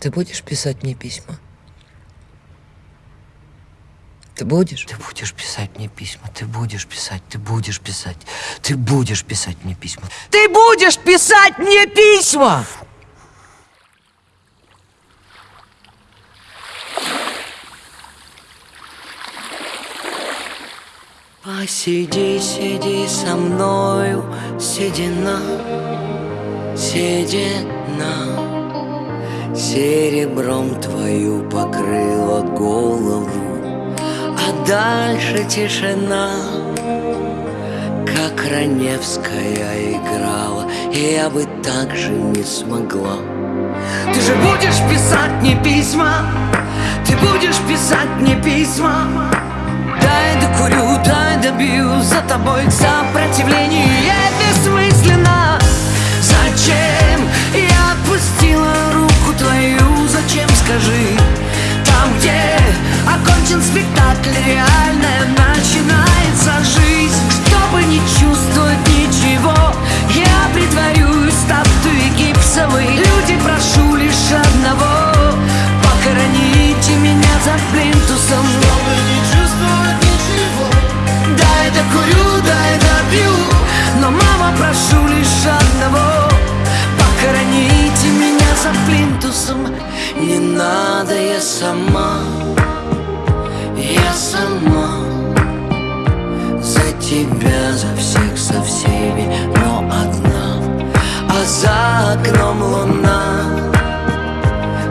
Ты будешь писать мне письма? Ты будешь? Ты будешь писать мне письма, ты будешь писать, ты будешь писать, ты будешь писать мне письма. Ты будешь писать мне письма! Посиди, сиди со мною, седина, седина Серебром твою покрыла голову А дальше тишина. Как Раневская играла И я бы так же не смогла. Ты же будешь писать мне письма Ты будешь писать мне письма. Дай докурю, дай добью За тобой сопротивление Скажи Там, где окончен спектакль Реальная сама Я сама За тебя, за всех, со всеми Но одна. А за окном луна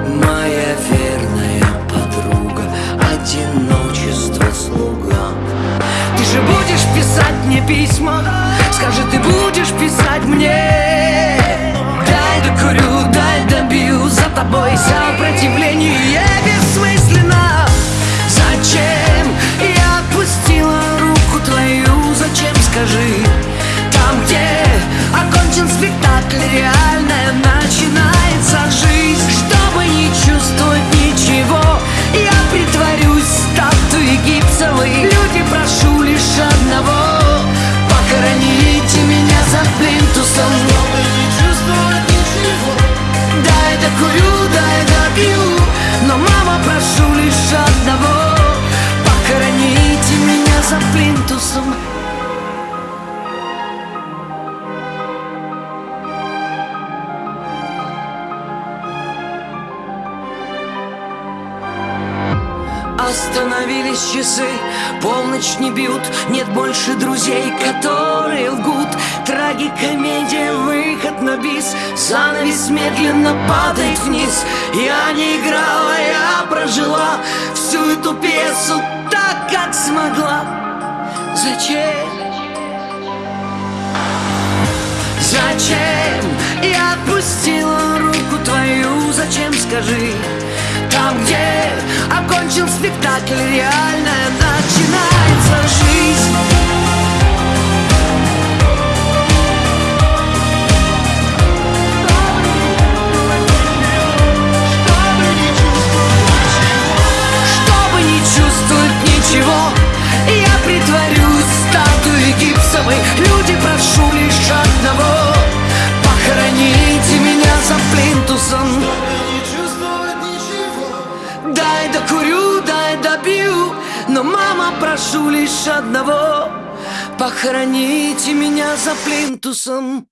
Моя верная подруга Одиночество слуга. Ты же будешь писать мне письма Скажи, ты будешь писать мне гипсовой Люди, прошу лишь одного. Похороните меня за плинтусом Остановились часы, полночь не бьют Нет больше друзей, которые лгут Трагикомедия, выход на бис Занавес медленно падает вниз Я не играла, я прожила Всю эту пьесу так, как смогла Зачем? Зачем я отпустила руку твою? Зачем, скажи? Там, где окончен спектакль Реальная начинается жизнь Дай докурю, дай добью Но, мама, прошу лишь одного Похороните меня за плинтусом